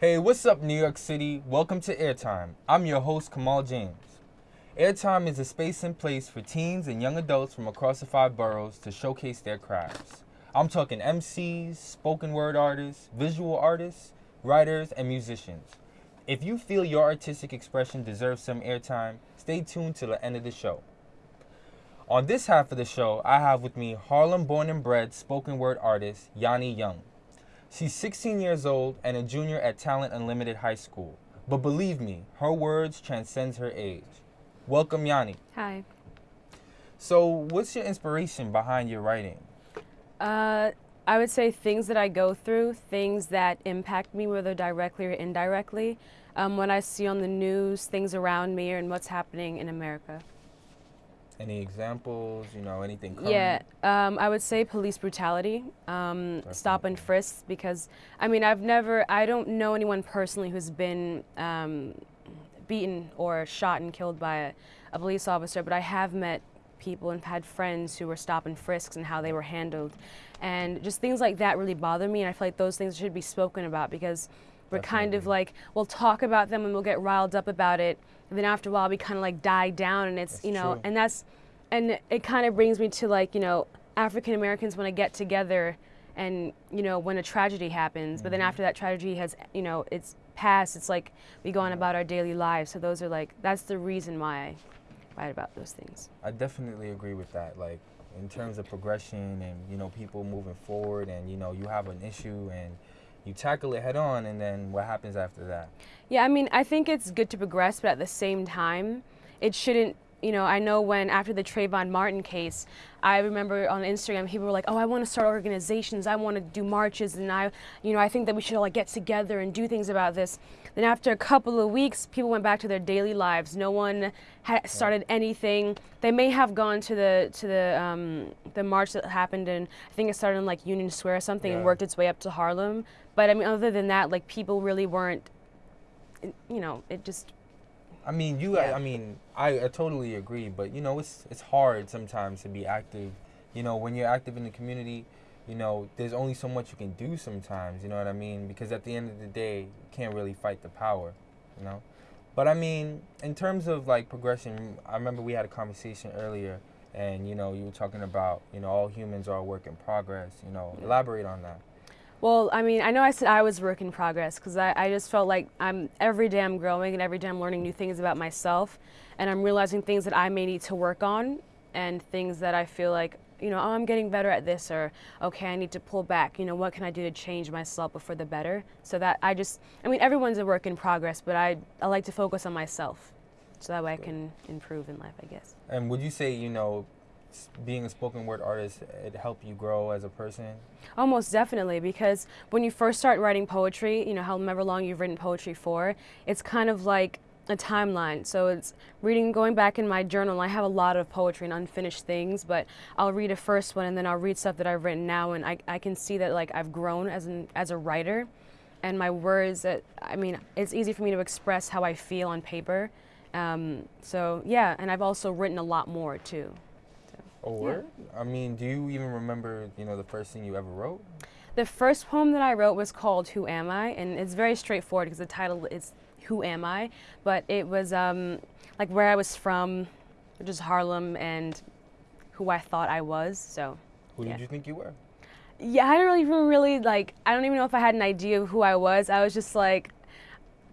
Hey, what's up, New York City? Welcome to Airtime. I'm your host, Kamal James. Airtime is a space and place for teens and young adults from across the five boroughs to showcase their crafts. I'm talking MCs, spoken word artists, visual artists, writers, and musicians. If you feel your artistic expression deserves some airtime, stay tuned till the end of the show. On this half of the show, I have with me Harlem born and bred spoken word artist Yanni Young. She's 16 years old and a junior at Talent Unlimited High School. But believe me, her words transcends her age. Welcome, Yanni. Hi. So, what's your inspiration behind your writing? Uh, I would say things that I go through, things that impact me, whether directly or indirectly. Um, when I see on the news things around me and what's happening in America. Any examples? You know, anything? Current? Yeah, um, I would say police brutality, um, stop and frisk, because I mean, I've never, I don't know anyone personally who's been um, beaten or shot and killed by a, a, police officer, but I have met people and had friends who were stop and frisks and how they were handled. And just things like that really bother me, and I feel like those things should be spoken about because we're Definitely. kind of like, we'll talk about them and we'll get riled up about it, and then after a while we kind of like die down, and it's, that's you know, true. and that's, and it kind of brings me to like, you know, African Americans want to get together and you know when a tragedy happens but then mm-hmm. after that tragedy has you know it's passed it's like we go on about our daily lives. So those are like that's the reason why i write about those things. I definitely agree with that like in terms of progression and you know people moving forward and you know you have an issue and you tackle it head on and then what happens after that? Yeah i mean i think it's good to progress but at the same time it shouldn't you know, I know when after the Trayvon Martin case, I remember on Instagram people were like, "Oh, I want to start organizations. I want to do marches, and I, you know, I think that we should all like get together and do things about this." Then after a couple of weeks, people went back to their daily lives. No one had started anything. They may have gone to the to the um, the march that happened, and I think it started in like Union Square or something, yeah. and worked its way up to Harlem. But I mean, other than that, like people really weren't. You know, it just I mean, you. Yeah. I, I, mean, I, I totally agree, but you know, it's it's hard sometimes to be active. You know, when you're active in the community, you know, there's only so much you can do sometimes. You know what I mean? Because at the end of the day, you can't really fight the power. You know, but I mean, in terms of like progression, I remember we had a conversation earlier, and you know, you were talking about you know all humans are a work in progress. You know, elaborate on that. Well, I mean, I know I said I was work in progress because I, I just felt like I'm every day I'm growing and every day I'm learning new things about myself, and I'm realizing things that I may need to work on and things that I feel like you know, oh, I'm getting better at this, or okay, I need to pull back. You know, what can I do to change myself for the better? So that I just, I mean, everyone's a work in progress, but I, I like to focus on myself, so that way I can improve in life, I guess. And would you say, you know, being a spoken word artist it helped you grow as a person? Almost definitely because when you first start writing poetry you know however long you've written poetry for it's kind of like a timeline. So it's reading going back in my journal i have a lot of poetry and unfinished things but i'll read a first one and then i'll read stuff that i've written now and i, I can see that like i've grown as an as a writer. And my words that i mean it's easy for me to express how i feel on paper. Um, so yeah and i've also written a lot more too or, yeah. I mean, do you even remember, you know, the first thing you ever wrote? The first poem that I wrote was called "Who Am I," and it's very straightforward because the title is "Who Am I," but it was um, like where I was from, which is Harlem, and who I thought I was. So. Who yeah. did you think you were? Yeah, I don't even really like. I don't even know if I had an idea of who I was. I was just like,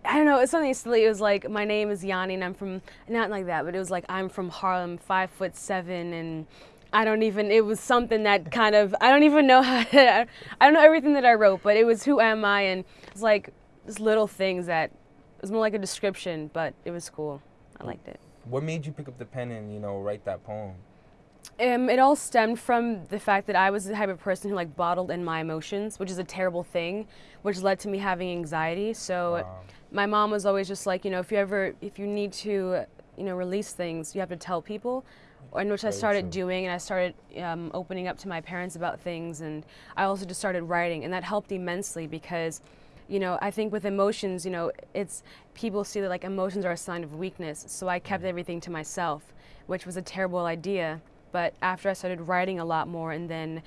I don't know, it's something silly. It was like, my name is Yanni and I'm from, not like that, but it was like, I'm from Harlem, five foot seven, and I don't even, it was something that kind of, I don't even know how to, I don't know everything that I wrote, but it was who am I, and it's like, just little things that, it was more like a description, but it was cool. I liked it. What made you pick up the pen and, you know, write that poem? Um, it all stemmed from the fact that I was the type of person who like bottled in my emotions, which is a terrible thing, which led to me having anxiety. So wow my mom was always just like, you know, if you ever, if you need to, you know, release things, you have to tell people. And which I started doing, and I started um, opening up to my parents about things, and I also just started writing, and that helped immensely because, you know, I think with emotions, you know, it's people see that like emotions are a sign of weakness, so I kept mm. everything to myself, which was a terrible idea. But after I started writing a lot more, and then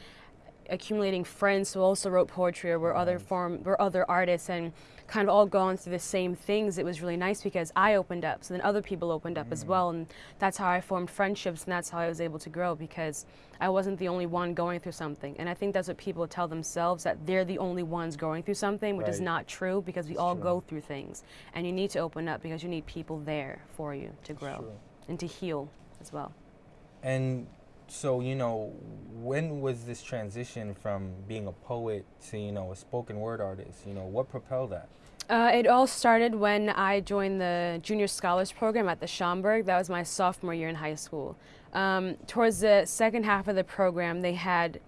accumulating friends who also wrote poetry or were other form were other artists and kind of all gone through the same things, it was really nice because I opened up. So then other people opened up as mm. well. And that's how I formed friendships and that's how I was able to grow because I wasn't the only one going through something. And I think that's what people tell themselves that they're the only ones going through something, which is not true because we It's all true. go through things. And you need to open up because you need people there for you to grow and to heal as well. And so, you know, when was this transition from being a poet to, you know, a spoken word artist? You know, what propelled that? Uh, it all started when I joined the Junior Scholars Program at the Schomburg. That was my sophomore year in high school. Um, towards the second half of the program, they had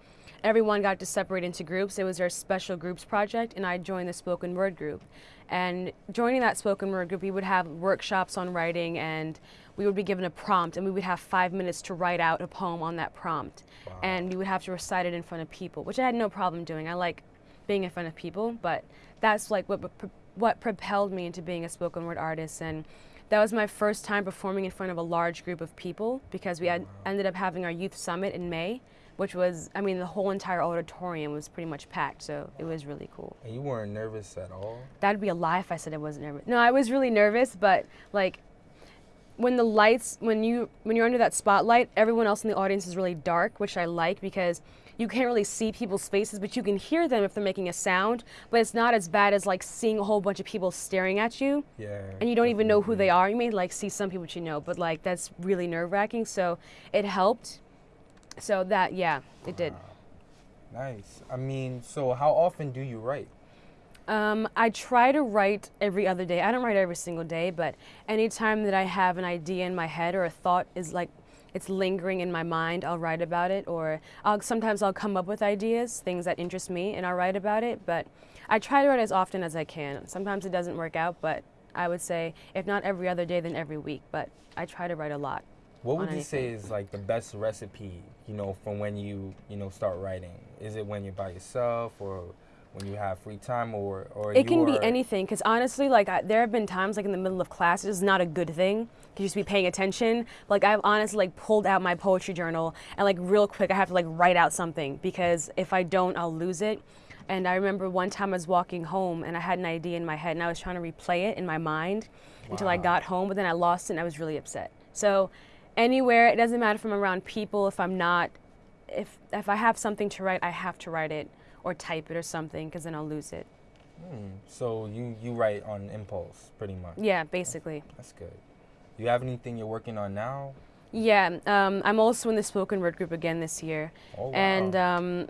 everyone got to separate into groups. It was their special groups project, and I joined the spoken word group. And joining that spoken word group, we would have workshops on writing, and we would be given a prompt, and we would have five minutes to write out a poem on that prompt. Wow. And we would have to recite it in front of people, which I had no problem doing. I like being in front of people, but that's like what what propelled me into being a spoken word artist and that was my first time performing in front of a large group of people because we had ended up having our youth summit in May, which was I mean the whole entire auditorium was pretty much packed, so it was really cool. And you weren't nervous at all? That'd be a lie if I said I wasn't nervous. No, I was really nervous, but like when the lights when you when you're under that spotlight, everyone else in the audience is really dark, which I like because you can't really see people's faces, but you can hear them if they're making a sound. But it's not as bad as like seeing a whole bunch of people staring at you Yeah. and you don't even know who they are. You may like see some people that you know, but like that's really nerve wracking. So it helped. So that yeah, it did. Nice. I mean, so how often do you write? Um, I try to write every other day. I don't write every single day, but anytime that I have an idea in my head or a thought is like it's lingering in my mind, I'll write about it. Or I'll sometimes I'll come up with ideas, things that interest me, and I'll write about it. But I try to write as often as I can. Sometimes it doesn't work out, but I would say if not every other day, then every week. But I try to write a lot. What would you say is like the best recipe, you know, from when you, you know, start writing? Is it when you're by yourself or when you have free time or or It can be anything, because honestly, like I, there have been times, like in the middle of class, it's not a good thing. You just be paying attention. Like I've honestly like pulled out my poetry journal and like real quick, I have to like write out something because if I don't, I'll lose it. And I remember one time I was walking home and I had an idea in my head and I was trying to replay it in my mind until I got home, but then I lost it and I was really upset. So anywhere, it doesn't matter if I'm around people, if I'm not, if if I have something to write, I have to write it or type it or something because then I'll lose it. Hmm. So you you write on impulse pretty much. Yeah, basically. That's good. You have anything you're working on now? Yeah, um, I'm also in the spoken word group again this year. Oh, wow. And um,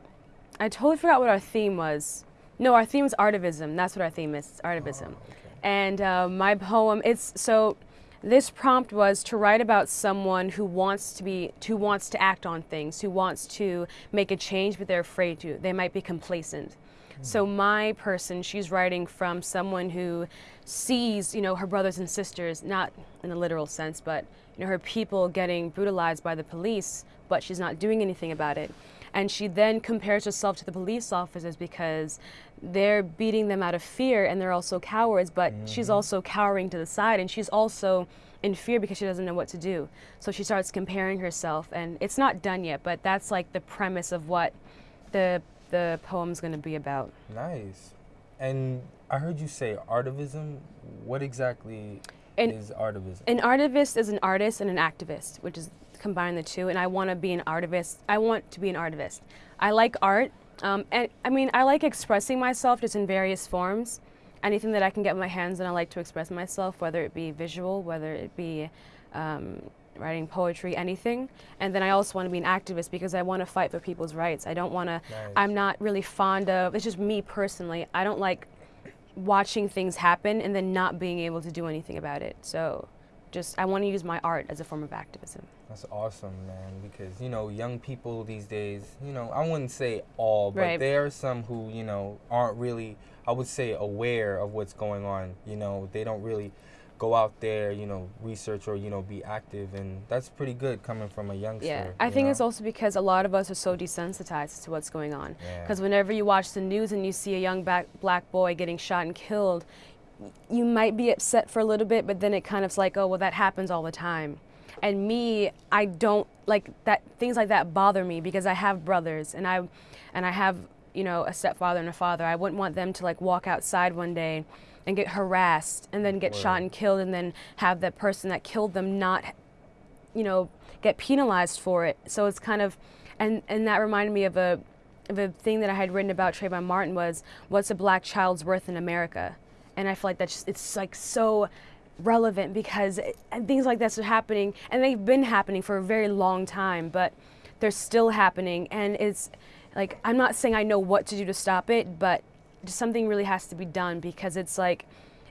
I totally forgot what our theme was. No, our theme is artivism. That's what our theme is. Artivism. Oh, okay. And uh, my poem, it's so. This prompt was to write about someone who wants to be, who wants to act on things, who wants to make a change, but they're afraid to. They might be complacent. Hmm. So my person, she's writing from someone who sees, you know, her brothers and sisters, not in a literal sense, but you know, her people getting brutalized by the police, but she's not doing anything about it. And she then compares herself to the police officers because they're beating them out of fear and they're also cowards, but she's mm-hmm. also cowering to the side and she's also in fear because she doesn't know what to do. So she starts comparing herself and it's not done yet, but that's like the premise of what the the poem's going to be about. Nice. And I heard you say artivism. What exactly And- is artivism? An artivist is an artist and an activist, which is combine the two. And I want to be an artivist. I want to be an artivist. I like art, um, and I mean I like expressing myself just in various forms. Anything that I can get my hands on, I like to express myself, whether it be visual, whether it be um, writing poetry, anything. And then I also want to be an activist because I want to fight for people's rights. I don't want to. Nice. I'm not really fond of. It's just me personally. I don't like watching things happen and then not being able to do anything about it. So just I want to use my art as a form of activism. That's awesome, man. Because you know, young people these days, you know, I wouldn't say all, but Right. there are some who you know aren't really, I would say, aware of what's going on. You know, they don't really go out there, you know, research or you know be active, and that's pretty good coming from a youngster. Yeah, I you think know? it's also because a lot of us are so desensitized to what's going on. Yeah. Because whenever you watch the news and you see a young black, black boy getting shot and killed, you might be upset for a little bit, but then it kind of's like, oh, well, that happens all the time. And me, I don't like that. Things like that bother me because I have brothers and I, and I have you know a stepfather and a father. I wouldn't want them to like walk outside one day and get harassed and then get shot and killed and then have that person that killed them not you know get penalized for it so it's kind of and and that reminded me of a of a thing that I had written about Trayvon Martin was what's a black child's worth in America and I feel like that's just, it's like so relevant because it, and things like this are happening and they've been happening for a very long time but they're still happening and it's like I'm not saying I know what to do to stop it but something really has to be done because it's like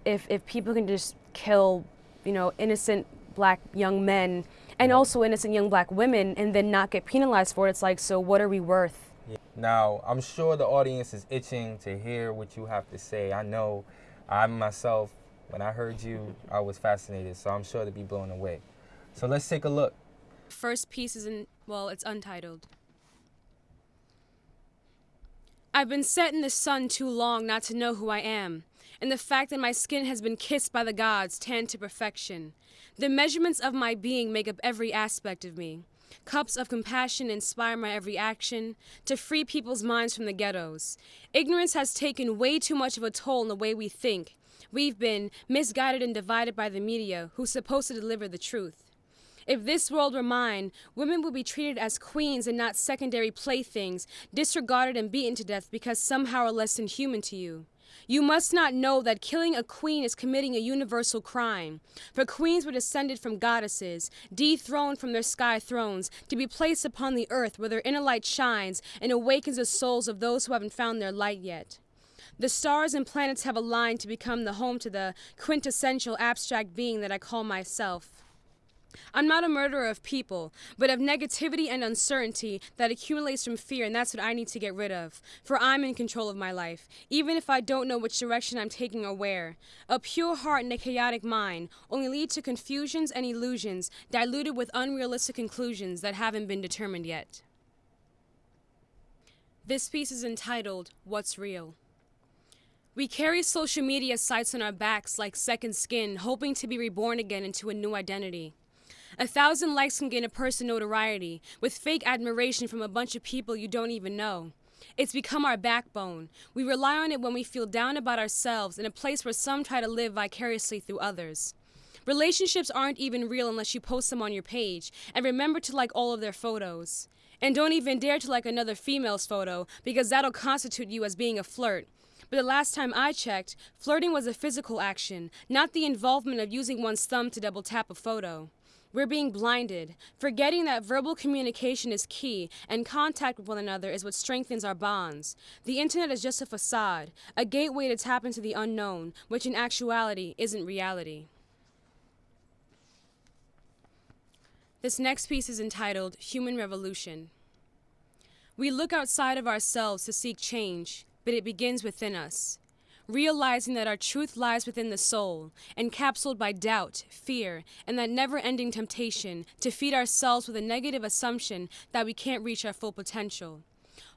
if if people can just kill you know innocent black young men and also innocent young black women and then not get penalized for it it's like so what are we worth? Now, I'm sure the audience is itching to hear what you have to say. I know I myself, when I heard you, I was fascinated, so I'm sure to be blown away. So let's take a look. First piece is in, well, it's untitled. I've been set in the sun too long not to know who I am, and the fact that my skin has been kissed by the gods tanned to perfection. The measurements of my being make up every aspect of me. Cups of compassion inspire my every action to free people's minds from the ghettos. Ignorance has taken way too much of a toll in the way we think. We've been misguided and divided by the media, who's supposed to deliver the truth. If this world were mine, women would be treated as queens and not secondary playthings, disregarded and beaten to death because somehow are less than human to you. You must not know that killing a queen is committing a universal crime. For queens were descended from goddesses, dethroned from their sky thrones, to be placed upon the earth where their inner light shines and awakens the souls of those who haven't found their light yet. The stars and planets have aligned to become the home to the quintessential abstract being that I call myself. I'm not a murderer of people, but of negativity and uncertainty that accumulates from fear, and that's what I need to get rid of. For I'm in control of my life, even if I don't know which direction I'm taking or where. A pure heart and a chaotic mind only lead to confusions and illusions, diluted with unrealistic conclusions that haven't been determined yet. This piece is entitled, What's Real? We carry social media sites on our backs like second skin, hoping to be reborn again into a new identity. A thousand likes can gain a person notoriety, with fake admiration from a bunch of people you don't even know. It's become our backbone. We rely on it when we feel down about ourselves in a place where some try to live vicariously through others. Relationships aren't even real unless you post them on your page, and remember to like all of their photos. And don't even dare to like another female's photo, because that'll constitute you as being a flirt. But the last time I checked, flirting was a physical action, not the involvement of using one's thumb to double tap a photo. We're being blinded, forgetting that verbal communication is key and contact with one another is what strengthens our bonds. The internet is just a facade, a gateway to tap into the unknown, which in actuality isn't reality. This next piece is entitled Human Revolution. We look outside of ourselves to seek change, but it begins within us realizing that our truth lies within the soul, encapsulated by doubt, fear, and that never ending temptation to feed ourselves with a negative assumption that we can't reach our full potential.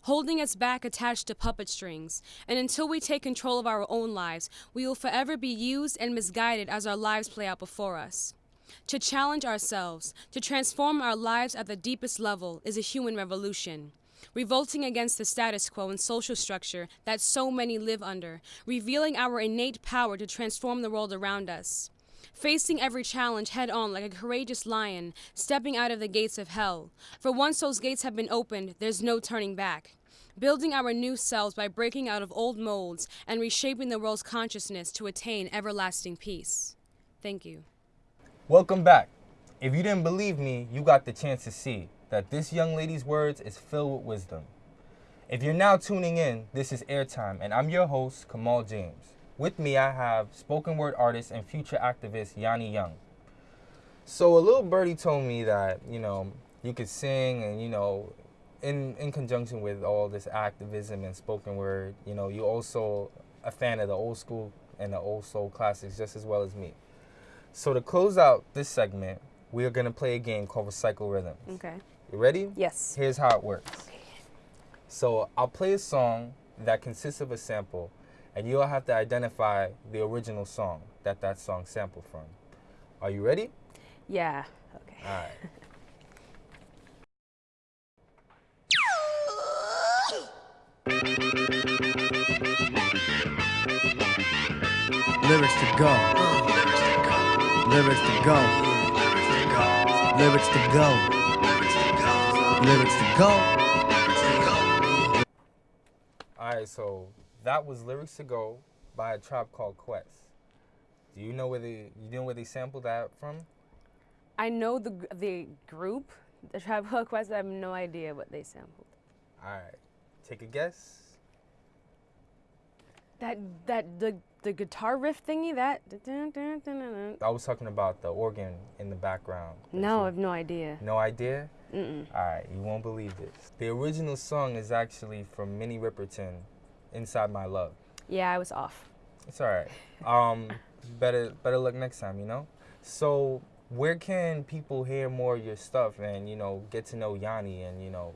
Holding us back attached to puppet strings, and until we take control of our own lives, we will forever be used and misguided as our lives play out before us. To challenge ourselves, to transform our lives at the deepest level, is a human revolution revolting against the status quo and social structure that so many live under, revealing our innate power to transform the world around us. Facing every challenge head on like a courageous lion, stepping out of the gates of hell. For once those gates have been opened, there's no turning back. Building our new selves by breaking out of old molds and reshaping the world's consciousness to attain everlasting peace. Thank you. Welcome back. If you didn't believe me, you got the chance to see that this young lady's words is filled with wisdom. If you're now tuning in, this is Airtime, and I'm your host, Kamal James. With me, I have spoken word artist and future activist Yanni Young. So, a little birdie told me that, you know, you could sing and, you know, in, in conjunction with all this activism and spoken word, you know, you're also a fan of the old school and the old soul classics just as well as me. So, to close out this segment, we are going to play a game called Recycle Rhythms. Okay. You ready? Yes. Here's how it works. So I'll play a song that consists of a sample, and you'll have to identify the original song that that song sampled from. Are you ready? Yeah. Okay. All right. Lyrics to go. Lyrics to go. Lyrics to go. Lyrics to go. All right, so that was lyrics to go by a tribe called Quest. Do you know where they you know where they sampled that from? I know the the group, the Tribe Called Quest. I have no idea what they sampled. All right, take a guess. That that the the guitar riff thingy. That. I was talking about the organ in the background. No, I have no idea. No idea? Mm-mm. All right, you won't believe this. The original song is actually from Minnie Riperton, "Inside My Love." Yeah, I was off. It's all right. Um, better better luck next time, you know. So, where can people hear more of your stuff and you know get to know Yanni and you know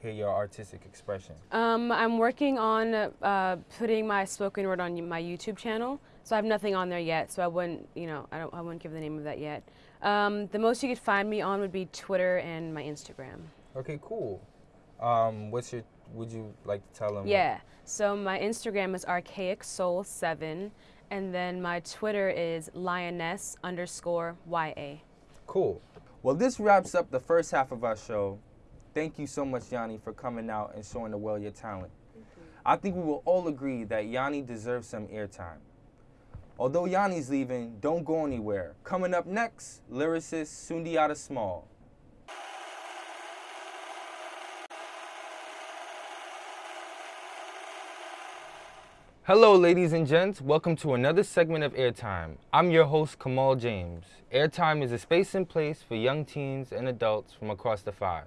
hear your artistic expression? Um, I'm working on uh, putting my spoken word on my YouTube channel. So I have nothing on there yet. So I wouldn't, you know, I don't, I wouldn't give the name of that yet. Um, the most you could find me on would be Twitter and my Instagram. Okay, cool. Um, what's your? Would you like to tell them? Yeah. So my Instagram is archaic soul seven, and then my Twitter is lioness underscore ya. Cool. Well, this wraps up the first half of our show. Thank you so much, Yanni, for coming out and showing the world your talent. I think we will all agree that Yanni deserves some airtime. Although Yanni's leaving, don't go anywhere. Coming up next, lyricist Sundiata Small. Hello, ladies and gents. Welcome to another segment of Airtime. I'm your host, Kamal James. Airtime is a space and place for young teens and adults from across the five.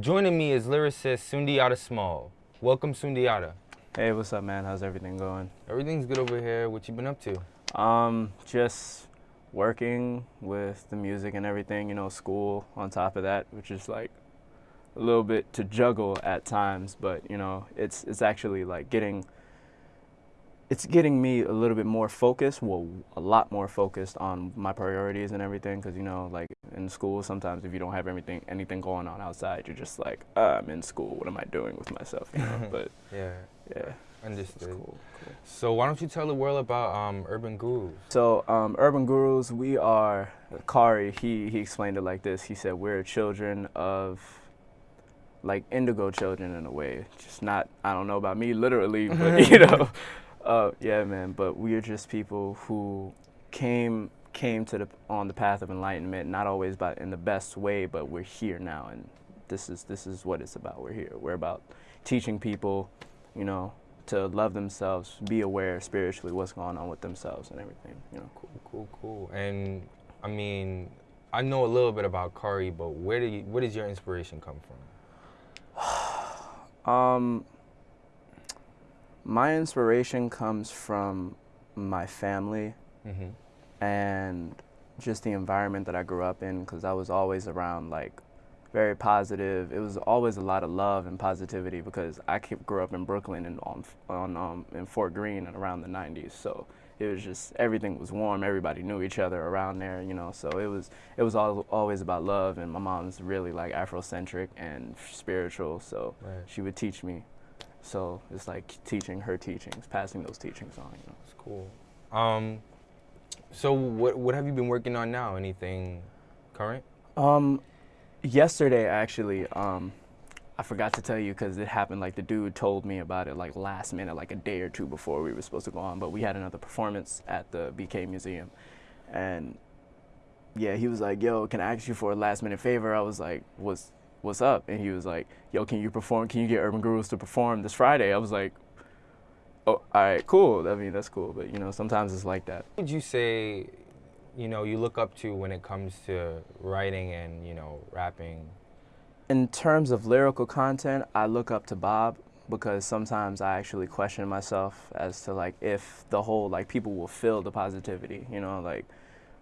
Joining me is lyricist Sundiata Small. Welcome, Sundiata. Hey, what's up, man? How's everything going? Everything's good over here. What you been up to? Um, just working with the music and everything, you know, school on top of that, which is like a little bit to juggle at times, but you know, it's it's actually like getting it's getting me a little bit more focused, well, a lot more focused on my priorities and everything cuz you know, like in school sometimes if you don't have everything anything going on outside, you're just like, I'm in school, what am I doing with myself, you know? but Yeah, yeah, understood. cool. cool. So why don't you tell the world about um, Urban Gurus? So, um, Urban Gurus, we are, Kari, he, he explained it like this. He said, We're children of, like, indigo children in a way. Just not, I don't know about me literally, but, you know, uh, yeah, man. But we are just people who came came to the on the path of enlightenment, not always by in the best way, but we're here now, and this is this is what it's about. We're here. We're about teaching people, you know, to love themselves, be aware spiritually what's going on with themselves and everything. You know. Cool, cool, cool. And I mean, I know a little bit about Kari, but where do you, where does your inspiration come from? Um, my inspiration comes from my family Mm-hmm. and just the environment that I grew up in because I was always around like very positive. It was always a lot of love and positivity because I grew up in Brooklyn and on on um, in Fort Greene and around the 90s. So it was just everything was warm. Everybody knew each other around there, you know. So it was it was all, always about love. And my mom's really like Afrocentric and spiritual, so Right. she would teach me. So it's like teaching her teachings, passing those teachings on, you know. That's cool. Um, so what what have you been working on now? Anything current? Um, yesterday actually, um, I forgot to tell you because it happened. Like the dude told me about it like last minute, like a day or two before we were supposed to go on. But we had another performance at the BK Museum, and yeah, he was like, "Yo, can I ask you for a last minute favor?" I was like, "What's what's up?" And he was like, "Yo, can you perform? Can you get Urban Gurus to perform this Friday?" I was like, "Oh, all right, cool. I mean, that's cool." But you know, sometimes it's like that. Would you say, you know, you look up to when it comes to writing and you know rapping? in terms of lyrical content, I look up to Bob because sometimes I actually question myself as to like if the whole like people will feel the positivity, you know, like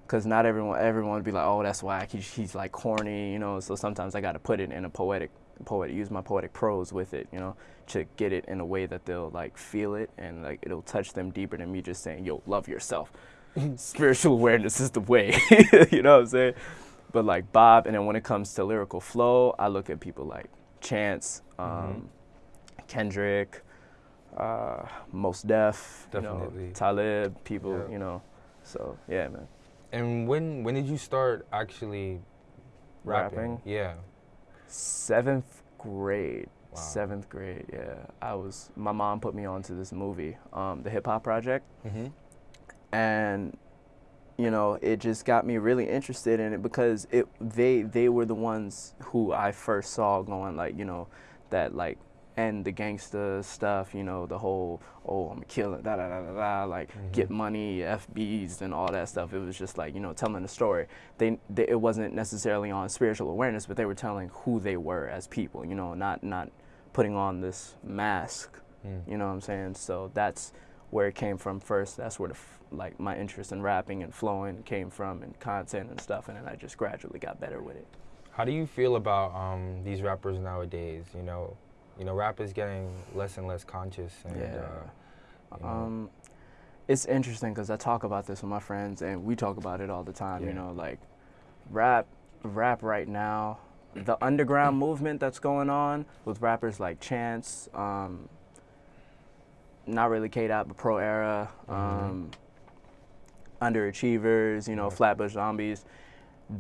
because not everyone everyone would be like, oh, that's whack. He's, he's like corny, you know. So sometimes I got to put it in a poetic poet use my poetic prose with it, you know, to get it in a way that they'll like feel it and like it'll touch them deeper than me just saying, yo, love yourself. Spiritual awareness is the way, you know what I'm saying? but like Bob, and then when it comes to lyrical flow, I look at people like Chance, um, Kendrick, uh, Mos Def, you know, Definitely. Talib, people, Yeah. you know. So yeah, man. And when when did you start actually rapping? Rapping? Yeah. Seventh grade. Wow. Seventh grade, yeah. I was. My mom put me onto this movie, um, the Hip Hop Project, Mm-hmm. And you know, it just got me really interested in it because it they they were the ones who I first saw going like you know that like and the gangster stuff, you know, the whole oh I'm killing da da da da da like get money, FBs and all that stuff. It was just like you know telling a story. They, they it wasn't necessarily on spiritual awareness, but they were telling who they were as people. You know, not not putting on this mask. Mm. You know what I'm saying? So that's where it came from first. That's where the f- like my interest in rapping and flowing came from, and content and stuff. And then I just gradually got better with it. How do you feel about um, these rappers nowadays? You know, you know, rap is getting less and less conscious, and Yeah. uh, you know, Um, it's interesting because I talk about this with my friends, and we talk about it all the time. Yeah. You know, like rap, rap right now, the underground movement that's going on with rappers like Chance, um, not really K Dot, but Pro Era, um, Underachievers, you know. Flatbush Zombies.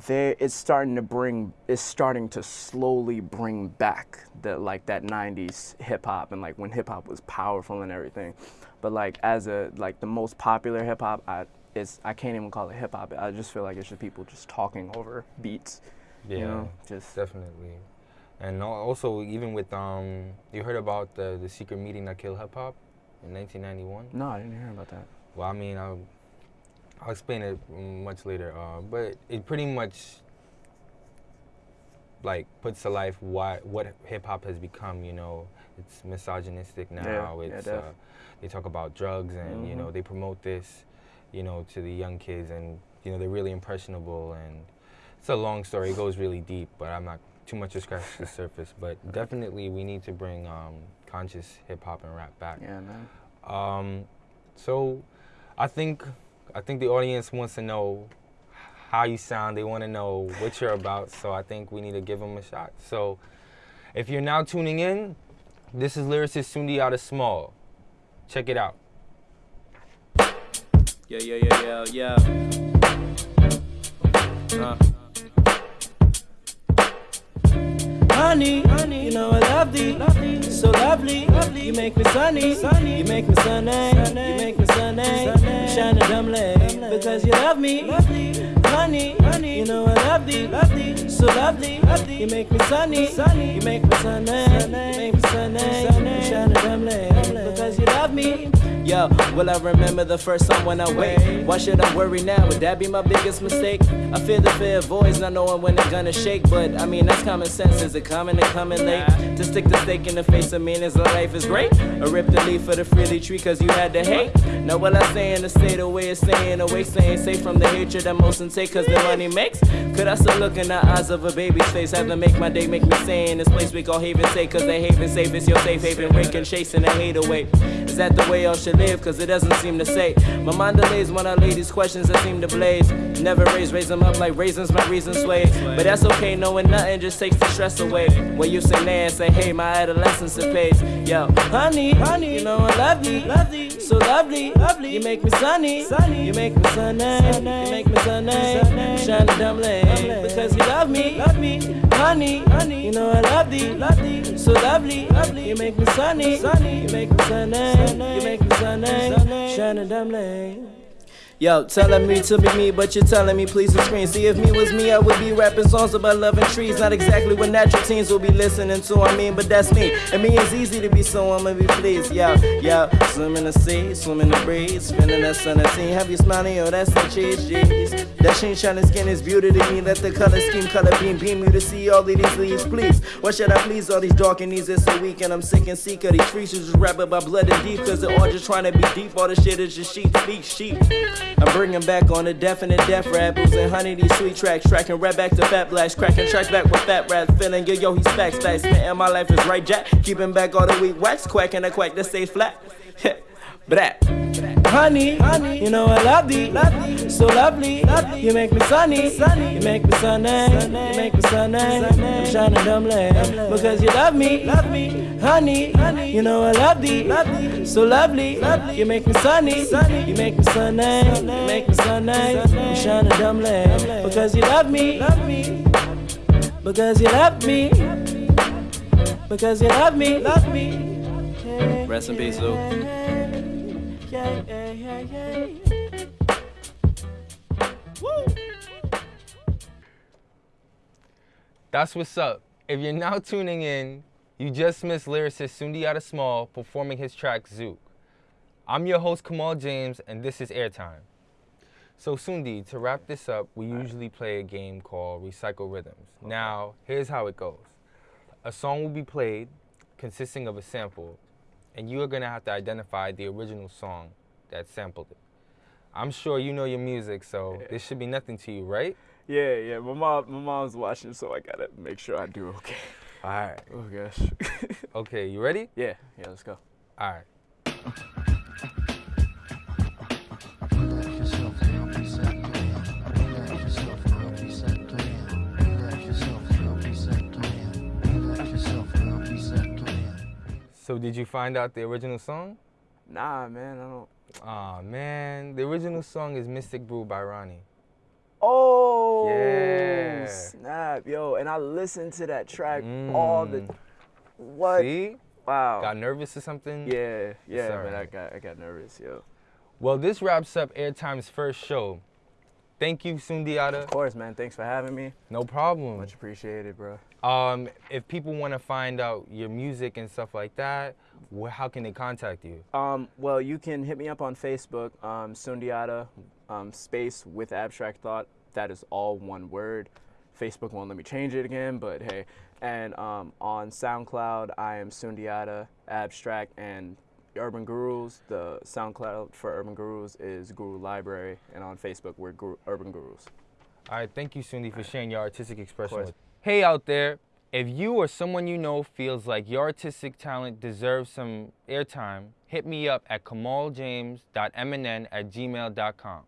They, it's starting to bring, it's starting to slowly bring back the like that '90s hip hop and like when hip hop was powerful and everything. But like as a like the most popular hip hop, I it's I can't even call it hip hop. I just feel like it's just people just talking over beats. yeah, You know, just definitely. And also, even with um, you heard about the the secret meeting that killed hip hop in 1991. no, I didn't hear about that. Well, I mean, I'll, I'll explain it much later. Uh, but it pretty much like puts to life why what hip hop has become. You know, it's misogynistic now. yeah, it's def. uh, they talk about drugs and you know Mhm. they promote this, you know, to the young kids and you know they're really impressionable and it's a long story. It goes really deep, but I'm not too much to scratch the surface. But definitely we need to bring um, conscious hip hop and rap back. Yeah, man. Um, so I think I think the audience wants to know how you sound. They want to know what you're about. So I think we need to give them a shot. So if you're now tuning in, this is lyricist Sundiata Small. Check it out. Yeah, yeah, yeah, yeah, yeah. Uh. Honey, you know I love thee, so lovely. You make me sunny, you make me sunny, you make me sunny. Shine a dumb leg because you love me. Honey, you know I love thee, so lovely. You make me sunny, you make me sunny, you make me sunny. Shine a dumb leg because you love me. Yo, will I remember the first time when I wait? Why should I worry now? Would that be my biggest mistake? I fear the fear of voice, not knowing when they're gonna shake. But I mean, that's common sense. Is it common to coming late? To stick the stake in the face of meanings of life is great. Or rip the leaf of the freely tree cause you had to hate. Now, what I say in the state of way of saying, away saying, safe from the hatred that most take cause the money makes? Could I still look in the eyes of a baby's face? Have to make my day, make me stay in this place we call haven safe cause the haven safe is your safe haven. Raking, chasing the hate away. Is that the way I should live? Cause it doesn't seem to say. My mind delays when I lay these questions that seem to blaze. Never raise, raise them up like raisins, my reason sway. But that's okay, knowing nothing just takes the stress away. When you say nay and say, hey, my adolescence it pays. Yo, honey, honey, you know I love you, love you, so lovely, lovely. You make me sunny, sunny. You make me sunny, sunny. you make me sunny. Shine a dumb because you love me, love me, honey, honey. You know I love thee, love thee, so lovely, lovely. You make me sunny, sunny. You make me sunny, you make me sunny. A dumb leg. Yo, telling me to be me, but you're telling me please to screen. See, if me was me, I would be rapping songs about loving trees. Not exactly what natural teens will be listening to, I mean, but that's me. And me is easy to be, so I'ma be pleased. Yo, yo, swim in the sea, swim in the breeze, spinning that sun and teen. Have you smiling? Yo, that's the cheese, jeez. That sheen shining skin is beauty to me. Let the color scheme, color beam, beam you to see all of these leaves, please. What should I please? All these dark and these is so weak, and I'm sick and sick of these who Just rap about blood and deep, cause they're all just trying to be deep. All the shit is just sheep, speak sheep. I'm bringing back on the definite death rap. Losing honey, these sweet tracks. Tracking right back to fat blacks. Cracking tracks back with fat rats. Feeling yo, yo, he's facts, facts. Spitting my life is right, Jack. Keeping back all the weak wax. Quacking a quack that stays flat. Brat. Honey, honey, you know I love thee, so lovely. You make me sunny, you make me sunny, you make me sunny. I'm shining dumbly because you love me, love me. honey, honey. You know I love thee, so lovely. You make me sunny, you make me sunny, you make me sunny. I'm shining dumbly because you love me, because you love me, because you love me, love me. Rest in peace, Luke. Yeah, yeah. That's what's up. If you're now tuning in, you just missed lyricist Sundiata Small performing his track Zook. I'm your host Kamal James, and this is Airtime. So Sundi, to wrap this up, we usually play a game called Recycle Rhythms. Now, here's how it goes. A song will be played consisting of a sample, and you are gonna have to identify the original song that sampled it. I'm sure you know your music, so this should be nothing to you, right? Yeah, yeah. My mom, my mom's watching, so I gotta make sure I do okay. All right. Oh gosh. Okay, you ready? yeah, yeah. Let's go. All right. So did you find out the original song? Nah, man. I don't. Aw, man. The original song is Mystic Brew by Ronnie. Oh. Yeah. Snap, yo! And I listened to that track mm. all the. What? See? Wow. Got nervous or something? Yeah, yeah, man. I got, I got nervous, yo. Well, this wraps up Airtime's first show. Thank you, Sundiata. Of course, man. Thanks for having me. No problem. Much appreciated, bro. Um, if people want to find out your music and stuff like that, wh- how can they contact you? Um, well, you can hit me up on Facebook, um, Sundiata, um, space with abstract thought. That is all one word. Facebook won't let me change it again, but hey. And um, on SoundCloud, I am Sundiata Abstract and Urban Gurus. The SoundCloud for Urban Gurus is Guru Library, and on Facebook, we're Guru, Urban Gurus. All right, thank you, Sundi, for sharing your artistic expression. with- Hey, out there, if you or someone you know feels like your artistic talent deserves some airtime, hit me up at kamaljames.mnn at gmail.com.